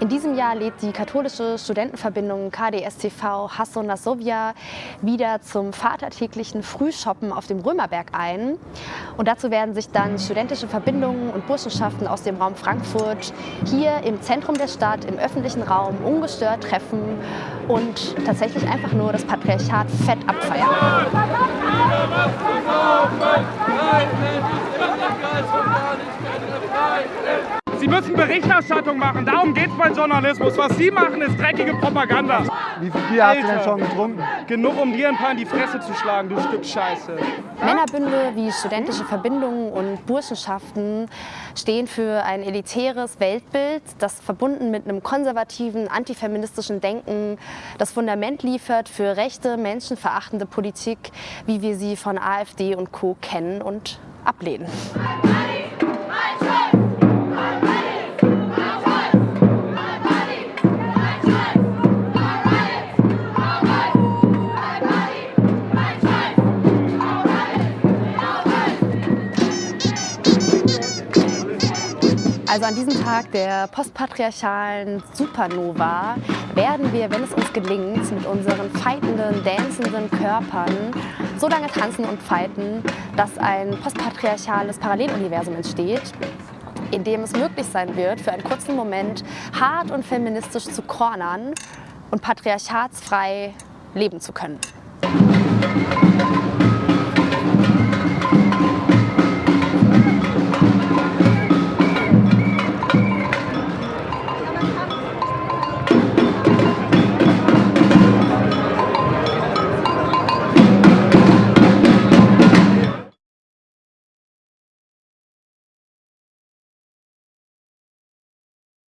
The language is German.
In diesem Jahr lädt die katholische Studentenverbindung KDSTV Hasso Nasovia wieder zum vatertäglichen Frühshoppen auf dem Römerberg ein. Und dazu werden sich dann studentische Verbindungen und Burschenschaften aus dem Raum Frankfurt hier im Zentrum der Stadt, im öffentlichen Raum ungestört treffen und tatsächlich einfach nur das Patriarchat fett abfeiern. Sie müssen Berichterstattung machen, darum geht es beim Journalismus. Was Sie machen, ist dreckige Propaganda. Wie viel Bier hast du denn schon getrunken? Genug, um dir ein paar in die Fresse zu schlagen, du Stück Scheiße. Männerbünde wie studentische Verbindungen und Burschenschaften stehen für ein elitäres Weltbild, das verbunden mit einem konservativen, antifeministischen Denken das Fundament liefert für rechte, menschenverachtende Politik, wie wir sie von AfD und Co. kennen und ablehnen. Also an diesem Tag der postpatriarchalen Supernova werden wir, wenn es uns gelingt, mit unseren feitenden, dancenden Körpern so lange tanzen und fighten, dass ein postpatriarchales Paralleluniversum entsteht, in dem es möglich sein wird, für einen kurzen Moment hart und feministisch zu cornern und patriarchatsfrei leben zu können.